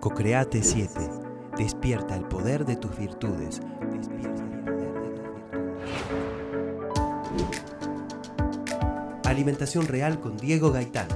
Cocreate 7. Despierta el poder de tus virtudes. Despierta el poder de tus virtudes. Alimentación real con Diego Gaitán.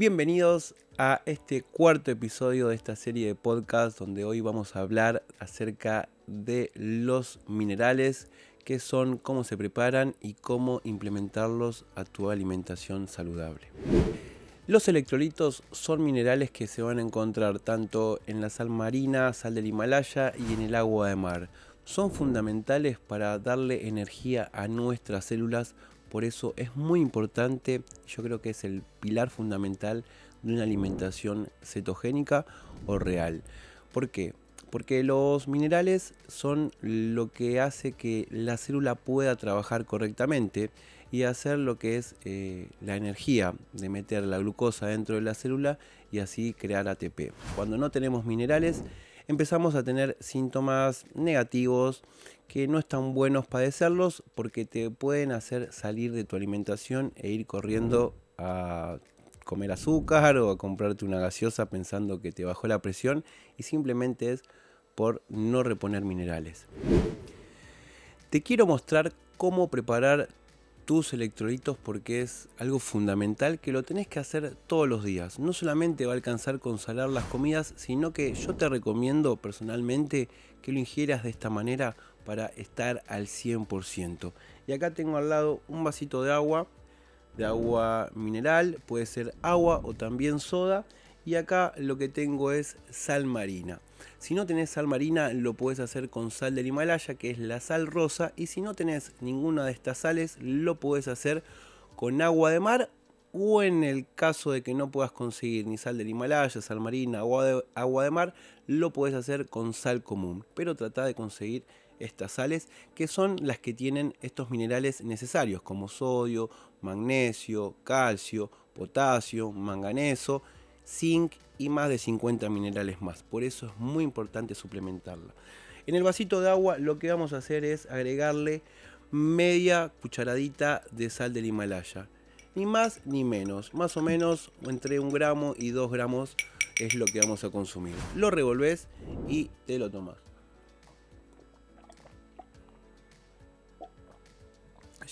Bienvenidos a este cuarto episodio de esta serie de podcast donde hoy vamos a hablar acerca de los minerales, qué son, cómo se preparan y cómo implementarlos a tu alimentación saludable. Los electrolitos son minerales que se van a encontrar tanto en la sal marina, sal del Himalaya y en el agua de mar. Son fundamentales para darle energía a nuestras células por eso es muy importante, yo creo que es el pilar fundamental de una alimentación cetogénica o real. ¿Por qué? Porque los minerales son lo que hace que la célula pueda trabajar correctamente y hacer lo que es eh, la energía de meter la glucosa dentro de la célula y así crear ATP. Cuando no tenemos minerales, empezamos a tener síntomas negativos que no están buenos padecerlos porque te pueden hacer salir de tu alimentación e ir corriendo a comer azúcar o a comprarte una gaseosa pensando que te bajó la presión y simplemente es por no reponer minerales. Te quiero mostrar cómo preparar tus electrolitos porque es algo fundamental que lo tenés que hacer todos los días. No solamente va a alcanzar con salar las comidas, sino que yo te recomiendo personalmente que lo ingieras de esta manera para estar al 100%. Y acá tengo al lado un vasito de agua, de agua mineral, puede ser agua o también soda. Y acá lo que tengo es sal marina. Si no tenés sal marina, lo puedes hacer con sal del Himalaya, que es la sal rosa. Y si no tenés ninguna de estas sales, lo puedes hacer con agua de mar. O en el caso de que no puedas conseguir ni sal del Himalaya, sal marina, agua de, agua de mar, lo puedes hacer con sal común. Pero trata de conseguir estas sales, que son las que tienen estos minerales necesarios, como sodio, magnesio, calcio, potasio, manganeso, zinc y más de 50 minerales más. Por eso es muy importante suplementarla. En el vasito de agua lo que vamos a hacer es agregarle media cucharadita de sal del Himalaya. Ni más ni menos. Más o menos entre un gramo y dos gramos es lo que vamos a consumir. Lo revolves y te lo tomas.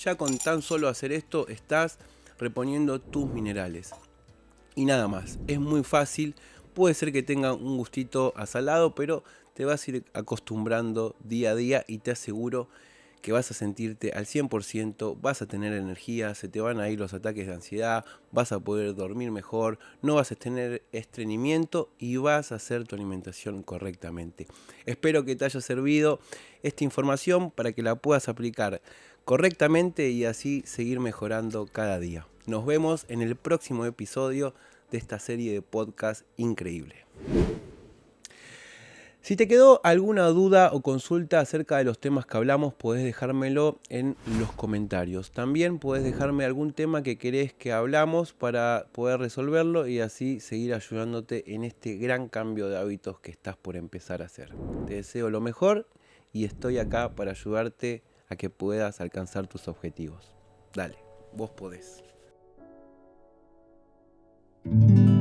Ya con tan solo hacer esto estás reponiendo tus minerales y nada más. Es muy fácil, puede ser que tenga un gustito a salado, pero te vas a ir acostumbrando día a día y te aseguro que vas a sentirte al 100%, vas a tener energía, se te van a ir los ataques de ansiedad, vas a poder dormir mejor, no vas a tener estreñimiento y vas a hacer tu alimentación correctamente. Espero que te haya servido esta información para que la puedas aplicar correctamente y así seguir mejorando cada día. Nos vemos en el próximo episodio de esta serie de podcast increíble. Si te quedó alguna duda o consulta acerca de los temas que hablamos, puedes dejármelo en los comentarios. También puedes dejarme algún tema que querés que hablamos para poder resolverlo y así seguir ayudándote en este gran cambio de hábitos que estás por empezar a hacer. Te deseo lo mejor y estoy acá para ayudarte a que puedas alcanzar tus objetivos. Dale, vos podés. Thank you.